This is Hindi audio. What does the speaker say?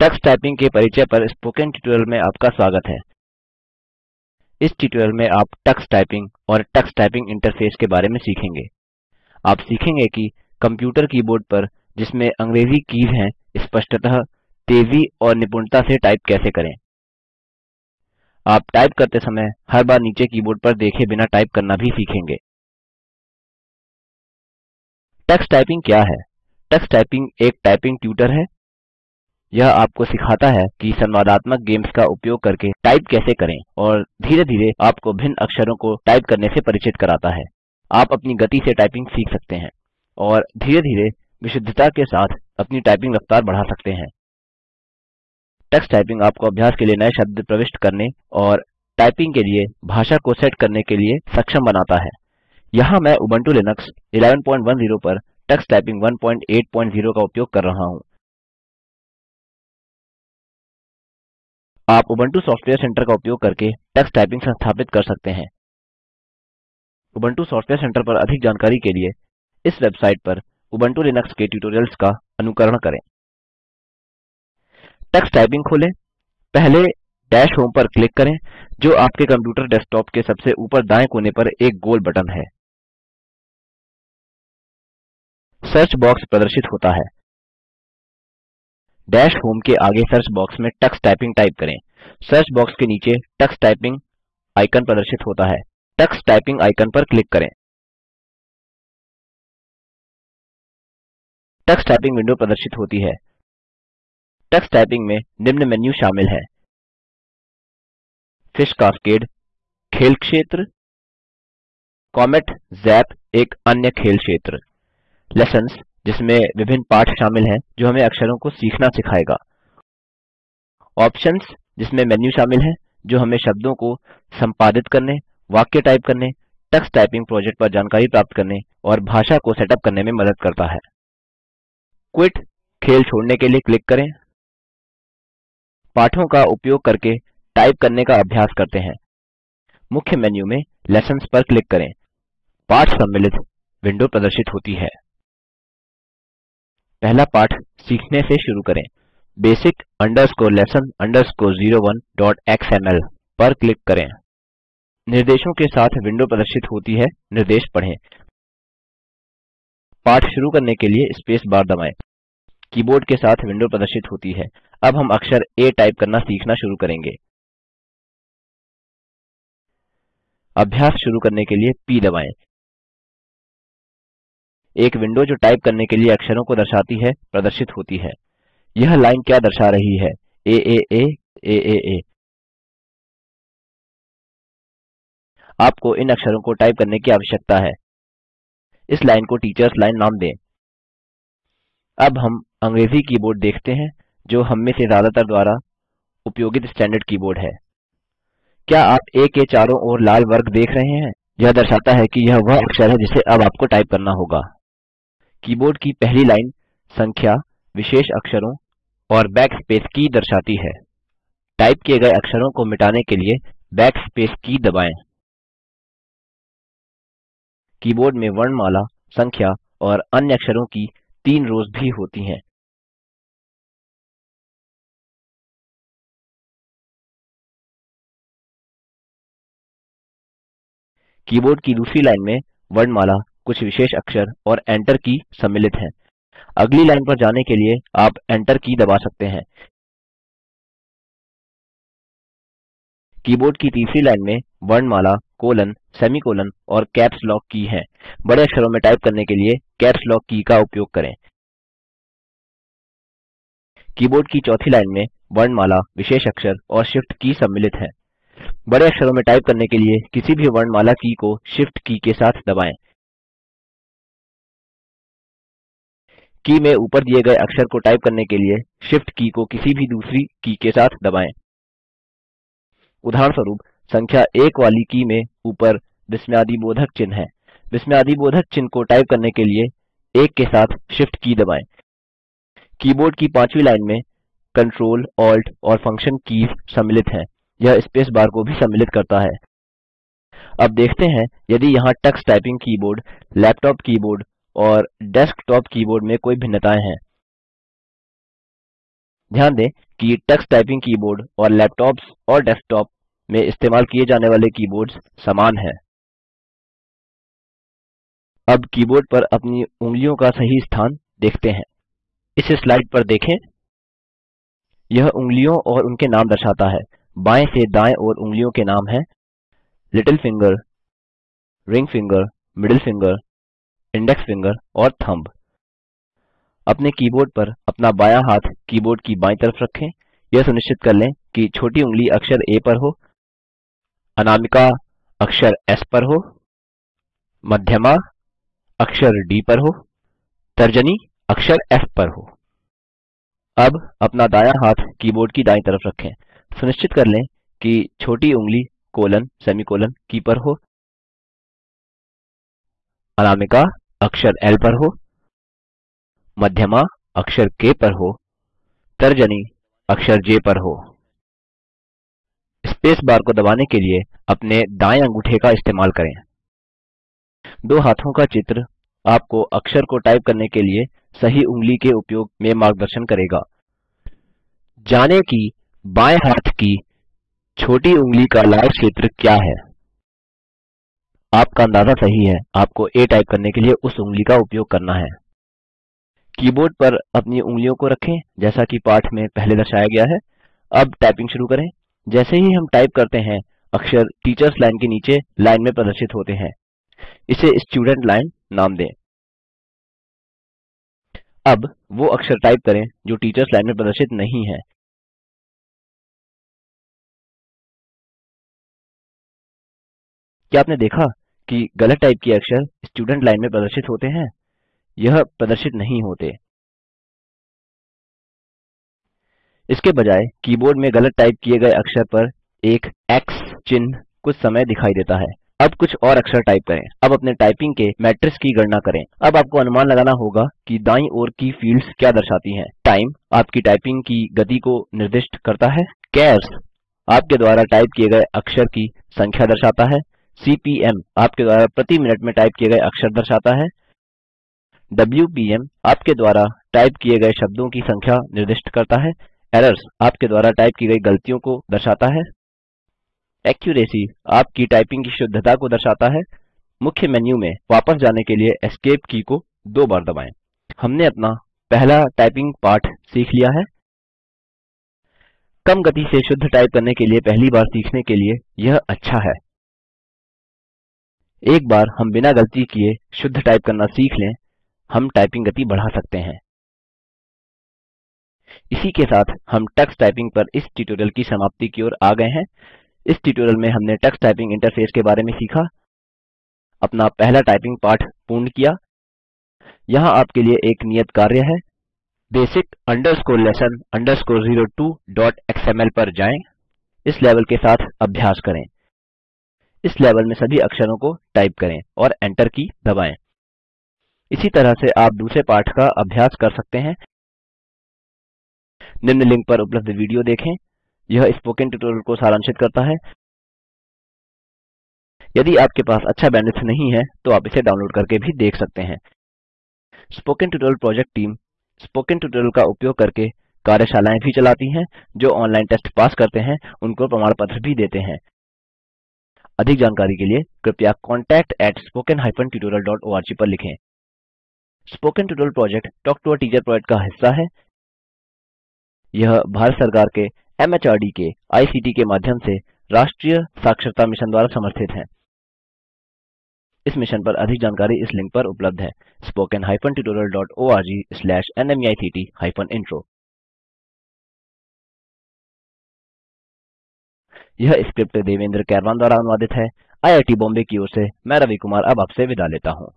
टक्स टाइपिंग के परिचय पर स्पोकन ट्यूटोरियल में आपका स्वागत है। इस ट्यूटोरियल में आप टक्स टाइपिंग और टक्स टाइपिंग इंटरफेस के बारे में सीखेंगे। आप सीखेंगे कि कंप्यूटर कीबोर्ड पर जिसमें अंग्रेज़ी कीज हैं, स्पष्टतः तेज़ी और निपुणता से टाइप कैसे करें। आप टाइप करते समय हर बार नीचे कीबोर्ड पर देखे बिना टाइप करना भी सीखेंगे। टक्स टाइपिंग क्या है? टक्स टाइपिंग एक टाइपिंग ट्यूटर है। यह आपको सिखाता है कि संवादात्मक गेम्स का उपयोग करके टाइप कैसे करें और धीरे धीरे आपको भिन्न अक्षरों को टाइप करने से परिचित कराता है। आप अपनी गति से टाइपिंग सीख सकते हैं और धीरे धीरे विशुद्धता के साथ अपनी टाइपिंग रफ्तार बढ़ा सकते हैं। टक्स टाइपिंग आपको अभ्यास के लिए नए शब्द प्रविष्ट करने और टाइपिंग के लिए भाषा को सेट करने के लिए सक्षम बनाता है। यहाँ मैं उबंटू लिनक्स 1110 पर टक्स टाइपिंग 180 का उपयोग कर रहा हूँ। आप उबंटू सॉफ्टवेयर सेंटर का उपयोग करके टक्स टाइपिंग संस्थापित कर सकते हैं। उबंटू सॉफ्टवेयर सेंटर पर अधिक जानकारी के लिए इस वेबसाइट पर उबंटू लिनक्स के ट्यूटोरियल्स का अनुकरण करें। टक्स टाइपिंग खोलें। पहले डैश होम पर क्लिक करें, जो आपके कंप्यूटर डेस्कटॉप के सबसे ऊपर दाएँ कोने पर एक गोल बटन है। सर्च बॉक्स प्रदर्शित होता है। डैश होम के आगे सर्च बॉक्स में टक्स टाइपिंग टाइप करें। सर्च बॉक्स के नीचे टक्स टाइपिंग आइकन प्रदर्शित होता है। टक्स टाइपिंग आइकन पर क्लिक करें। टक्स टाइपिंग विंडो प्रदर्शित होती है। टक्स टाइपिंग में निम्न मेन्यू शामिल है। फ़िश कास्केड, खेल क्षेत्र, कॉमेट, ज़ैप, एक अन्य खेल क्षेत्र। लेसन्स जिसमें विभिन्न पाठ शामिल हैं, जो हमें अक्षरों को सीखना सिखाएगा। ऑप्शंस जिसमें मेन्यू शामिल है, जो हमें शब्दों को संपादित करने, वाक्य टाइप करने टक्स टाइपिंग प्रोजेक्ट पर जानकारी प्राप्त करने और भाषा को सेटअप करने में मदद करता है। क्विट खेल छोड़ने के लिए क्लिक करें। पाठों का उपयोग करके टाइप करने का अभ्यास करते हैं। मुख्य मेन्यू में लेसन्स पर क्लिक करें। पाठ सम्मिलित विंडो प्रदर्शित होती है। पहला पाठ सीखने से शुरू करें। basic underscore lesson underscore 01 dot xml पर क्लिक करें। निर्देशों के साथ विंडो प्रदर्शित होती है। निर्देश पढ़ें। पाठ शुरू करने के लिए स्पेस बार दबाएँ। कीबोर्ड के साथ विंडो प्रदर्शित होती है। अब हम अक्षर ए टाइप करना सीखना शुरू करेंगे। अभ्यास शुरू करने के लिए पी दबाएँ। एक विंडो जो टाइप करने के लिए अक्षरों को दर्शाती है, प्रदर्शित होती है। यह लाइन क्या दर्शा रही है? आ आ आ आ आ आपको इन अक्षरों को टाइप करने की आवश्यकता है। इस लाइन को टीचर्स लाइन नाम दें। अब हम अंग्रेज़ी कीबोर्ड देखते हैं, जो हम में से ज़्यादातर द्वारा उपयोगित स्टैंडर्ड कीबोर्ड है। क्या आप ए के चारों ओर लाल वर्ग देख रहे हैं? यह दर्शाता है कि यह वह अक्षर है जिसे अब आपको टाइप करना होगा। कीबोर्ड की पहली लाइन संख्या, विशेष अक्षरों और बैकस्पेस की दर्शाती है। टाइप किए गए अक्षरों को मिटाने के लिए बैकस्पेस की दबाएँ। कीबोर्ड में वर्णमाला, संख्या और अन्य अक्षरों की तीन रोज़ भी होती हैं। कीबोर्ड की दूसरी लाइन में वर्णमाला कुछ विशेष अक्षर और एंटर की सम्मिलित हैं। अगली लाइन पर जाने के लिए आप एंटर की दबा सकते हैं। कीबोर्ड की तीसरी लाइन में वर्णमाला, कोलन, सेमीकोलन और कैप्स लॉक की हैं। बड़े अक्षरों में टाइप करने के लिए कैप्स लॉक की का उपयोग करें। कीबोर्ड की चौथी लाइन में वर्णमाला, विशेष अक्षर और शिफ्ट की सम्मिलित है। बड़े अक्षरों में टाइप करने के लिए किसी भी वर्णमाला की को शिफ्ट की के साथ दबाएँ। की में ऊपर दिए गए अक्षर को टाइप करने के लिए Shift की को किसी भी दूसरी की के साथ दबाएँ। उदाहरणस्वरूप, संख्या एक वाली की में ऊपर विस्मयादिबोधक चिन्ह है। विस्मयादिबोधक चिन्ह को टाइप करने के लिए एक के साथ Shift की दबाएँ। कीबोर्ड की पांचवी लाइन में कंट्रोल ऑल्ट और फ़ंक्शन कीज सम्मिलित हैं। यह स्पेस बार को भी सम्मिलित करता है। अब देखते हैं, यदि यहाँ Tux typing keyboard laptop keyboard और डेस्कटॉप कीबोर्ड में कोई भिन्नताएँ हैं। ध्यान दें कि टक्स टाइपिंग कीबोर्ड और लैपटॉप्स और डेस्कटॉप में इस्तेमाल किए जाने वाले कीबोर्ड्स समान हैं। अब कीबोर्ड पर अपनी उंगलियों का सही स्थान देखते हैं। इस स्लाइड पर देखें। यह उंगलियों और उनके नाम दर्शाता है। बाएँ से दाएँ ओर उंगलियों के नाम हैं। Little finger ring finger middle finger index finger और थंब। अपने कीबोर्ड पर अपना बायाँ हाथ कीबोर्ड की बायीं तरफ़ रखें। यह सुनिश्चित कर लें कि छोटी उँगली अक्षर आ पर हो, अनामिका अक्षर एस पर हो, मध्यमा अक्षर डी पर हो, तर्जनी अक्षर एफ़ पर हो। अब अपना दायाँ हाथ कीबोर्ड की दायीं तरफ़ रखें। सुनिश्चित कर लें कि छोटी उंगली कोलन, सेमीकोलन की पर हो। अनामिका अक्षर एल पर हो, मध्यमा अक्षर के पर हो, तर्जनी अक्षर जे पर हो। स्पेस बार को दबाने के लिए अपने दाएँ अंगूठे का इस्तेमाल करें। दो हाथों का चित्र आपको अक्षर को टाइप करने के लिए सही उंगली के उपयोग में मार्गदर्शन करेगा। जानें कि बाएँ हाथ की छोटी उंगली का लाल क्षेत्र क्या है। आपका अंदाज़ा सही है। आपको आ टाइप करने के लिए उस उंगली का उपयोग करना है। कीबोर्ड पर अपनी उंगलियों को रखें, जैसा कि पाठ में पहले दर्शाया गया है। अब टाइपिंग शुरू करें। जैसे ही हम टाइप करते हैं, अक्षर टीचर्स लाइन के नीचे लाइन में प्रदर्शित होते हैं। इसे स्टूडेंट लाइन नाम दें। अब वो अक्षर टाइप करें जो टीचर्स लाइन में प्रदर्शित नहीं है। क्या आपने देखा कि गलत टाइप किए अक्षर स्टूडेंट लाइन में प्रदर्शित होते हैं? यह प्रदर्शित नहीं होते। इसके बजाय कीबोर्ड में गलत टाइप किए गए अक्षर पर एक X चिन्ह कुछ समय दिखाई देता है। अब कुछ और अक्षर टाइप करें। अब अपने टाइपिंग के मैट्रिक्स की गणना करें। अब आपको अनुमान लगाना होगा कि दाईं ओर की फील्ड्स क्या दर्शाती हैं। टाइम आपकी टाइपिंग की गति को निर्दिष्ट करता है। कैर्स आपके द्वारा टाइप किए गए अक्षर की संख्या दर्शाता है। सीपीएम आपके द्वारा प्रति मिनट में टाइप किए गए अक्षर दर्शाता है। डब्ल्यूपीएम आपके द्वारा टाइप किए गए शब्दों की संख्या निर्दिष्ट करता है। एरर्स आपके द्वारा टाइप की गई गलतियों को दर्शाता है। एक्यूरेसी आपकी टाइपिंग की शुद्धता को दर्शाता है। मुख्य मेन्यू में वापस जाने के लिए एस्केप की को दो बार दबाएँ। हमने अपना पहला टाइपिंग पाठ सीख लिया है। कम गति से शुद्ध टाइप करने के लिए पहली बार सीखने के लिए यह अच्छा है। एक बार हम बिना गलती किए शुद्ध टाइप करना सीख लें, हम टाइपिंग गति बढ़ा सकते हैं। इसी के साथ हम टक्स टाइपिंग पर इस ट्यूटोरियल की समाप्ति की ओर आ गए हैं। इस ट्यूटोरियल में हमने टक्स टाइपिंग इंटरफेस के बारे में सीखा, अपना पहला टाइपिंग पाठ पूर्ण किया। यहाँ आपके लिए एक नियत कार्य है lesson underscore zero basic lesson 02xml पर जाएँ, इस लेवल के साथ अभ्यास करें। इस लेवल में सभी अक्षरों को टाइप करें और एंटर की दबाएँ। इसी तरह से आप दूसरे पाठ का अभ्यास कर सकते हैं। निम्न लिंक पर उपलब्ध वीडियो देखें। यह स्पोकन ट्यूटोरियल को सारांशित करता है। यदि आपके पास अच्छा बैंडविड्थ नहीं है तो आप इसे डाउनलोड करके भी देख सकते हैं। Spoken tutorial project team spoken tutorial का उपयोग करके कार्यशालाएँ भी चलाती हैं, जो ऑनलाइन टेस्ट पास करते हैं, उनको प्रमाण पत्र भी देते हैं। अधिक जानकारी के लिए कृपया कॉन्टैक्ट contact@spoken tutorialorg पर लिखें। Spoken tutorial project talk to a teacher project का हिस्सा है। यह भारत सरकार के एमएचआरडी के आईसीटी के माध्यम से राष्ट्रीय साक्षरता मिशन द्वारा समर्थित है। इस मिशन पर अधिक जानकारी इस लिंक पर उपलब्ध है। spoken hyphen tutorial dot ORG slash नमेक्ट हाइफेन इंट्रो यह स्क्रिप्ट देवेंद्र कैरवान द्वारा अनुवादित है। आईआईटी बॉम्बे की ओर से मैं रवि कुमार अब आपसे विदा लेता हूँ।